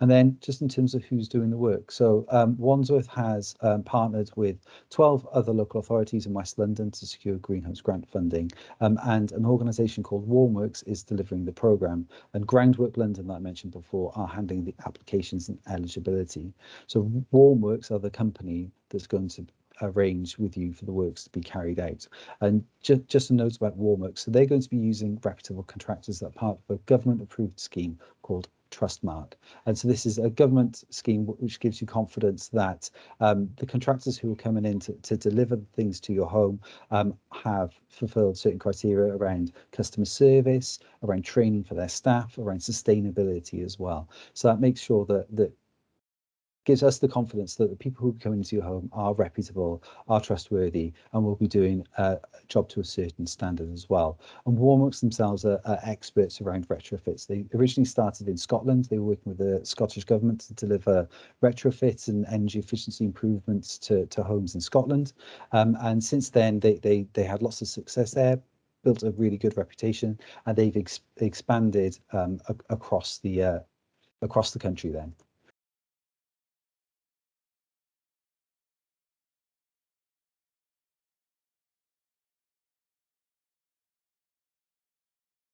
And then just in terms of who's doing the work, so um, Wandsworth has um, partnered with 12 other local authorities in West London to secure greenhouse grant funding, um, and an organisation called Warmworks is delivering the programme, and Groundwork London that I mentioned before are handling the applications and eligibility. So Warmworks are the company that's going to arrange with you for the works to be carried out. And ju just a note about Warmworks, so they're going to be using reputable contractors that are part of a government approved scheme called Trustmark. And so this is a government scheme which gives you confidence that um, the contractors who are coming in to, to deliver things to your home um, have fulfilled certain criteria around customer service, around training for their staff, around sustainability as well. So that makes sure that, that gives us the confidence that the people who come into your home are reputable, are trustworthy, and will be doing a job to a certain standard as well. And Warmworks themselves are, are, experts around retrofits. They originally started in Scotland. They were working with the Scottish Government to deliver retrofits and energy efficiency improvements to, to homes in Scotland. Um, and since then, they, they, they had lots of success there, built a really good reputation, and they've ex expanded um, across the uh, across the country then.